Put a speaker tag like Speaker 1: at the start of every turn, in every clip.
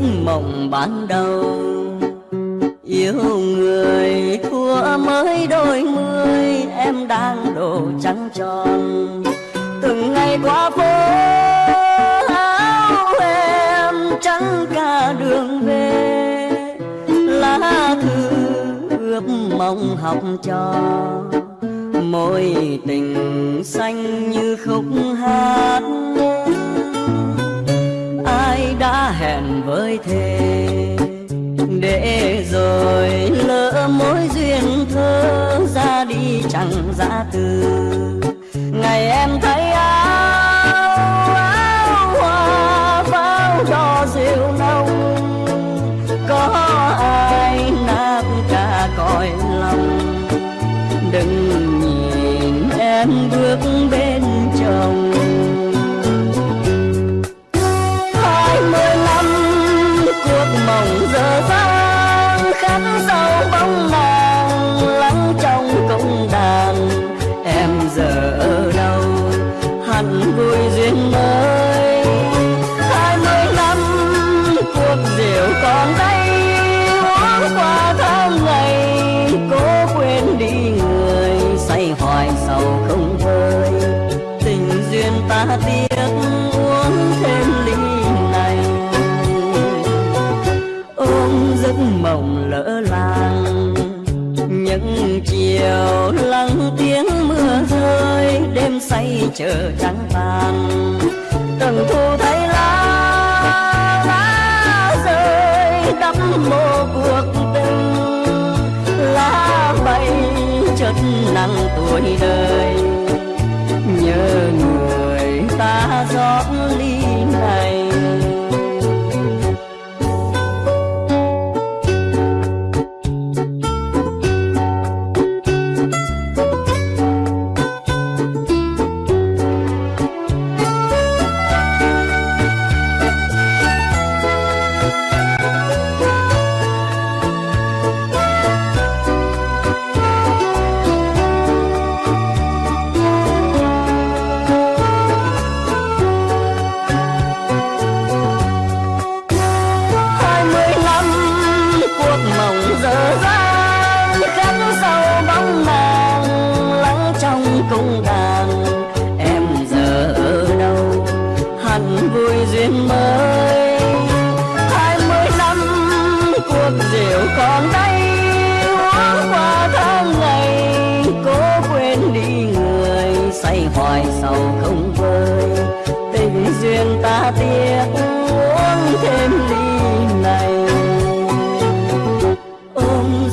Speaker 1: mộng ban đầu. Yêu người thua mới đôi mươi, Em đang đồ trắng tròn. Từng ngày qua phố áo em trắng cả đường về. Lá thư ướp mong học cho môi tình xanh như khúc hát. Hẹn thề. Để rồi lỡ mối duyên thơ ra đi chẳng ra từ. Ngày em thấy áo áo hoa pháo cho rượu nông có ai nát cả cõi lòng. Đừng nhìn em bước bên chồng. Ta tiếc uống thêm ly này. Ôm giấc mộng lỡ làng. Những chiều lắng tiếng mưa rơi, đêm say chờ trắng vàng. Từng thu thấy lá lá rơi, đắm mô cuộc tình. Lá bay chất nặng tuổi đời.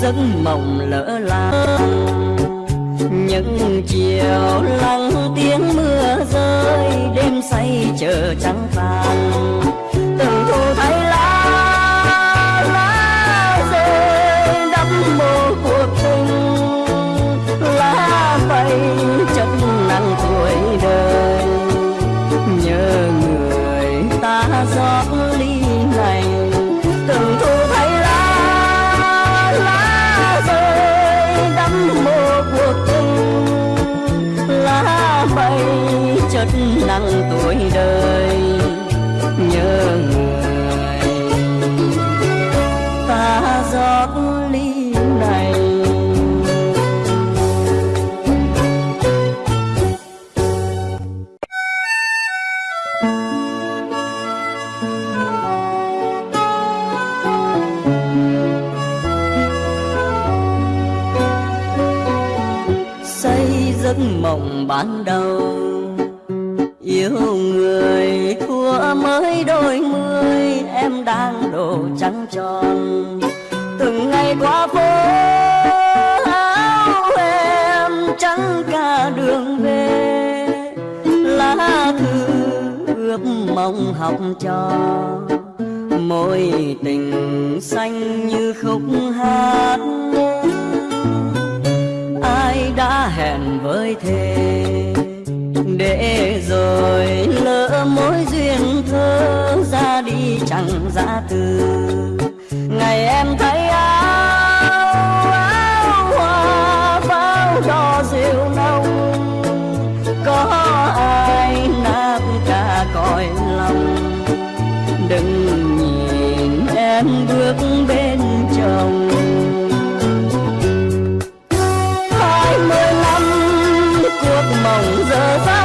Speaker 1: Giấc mộng lỡ làng. Những chiều lắng tiếng mưa rơi đêm say chờ trắng tháng tuổi đời nhớ người. Ta giọt ly này. Xây giấc mộng ban đầu yêu người thua mới đôi mươi, em đang đổ trắng tròn. Từng ngày qua phố áo em trắng cả đường về. Lá thư ước mong học cho môi tình xanh như khúc hát. Ai đã hẹn với thề huệ rồi lỡ mối duyên thơ ra đi chẳng ra từ. Ngày em thấy áo áo hoa, pháo cho rượu nông có ai nát cả cõi lòng? Đừng nhìn em bước bên chồng. Hai mươi năm, cuộc mộng giờ ra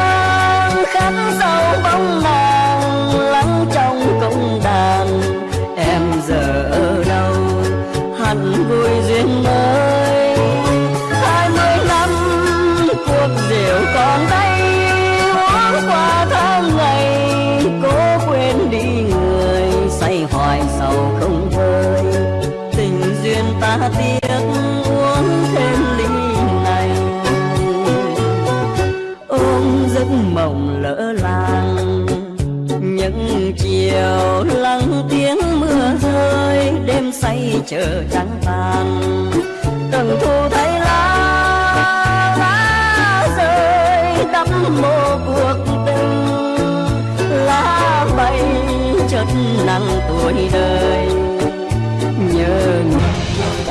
Speaker 1: tiếc uống thêm ly này. Ôm giấc mộng lỡ làng, những chiều lắng tiếng mưa rơi, đêm say chờ trắng tàn từng thu thấy lá lá rơi, đắm mô cuộc tình. Lá bay chợt nắng tuổi đời, nhớ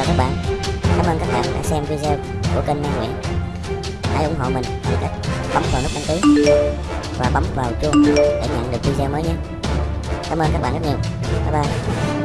Speaker 2: chào các bạn. Cảm ơn các bạn đã xem video của kênh Mai Nguyễn. Hãy ủng hộ mình bằng cách bấm vào nút đăng ký và bấm vào chuông để nhận được video mới nhé. Cảm ơn các bạn rất nhiều. Bye bye.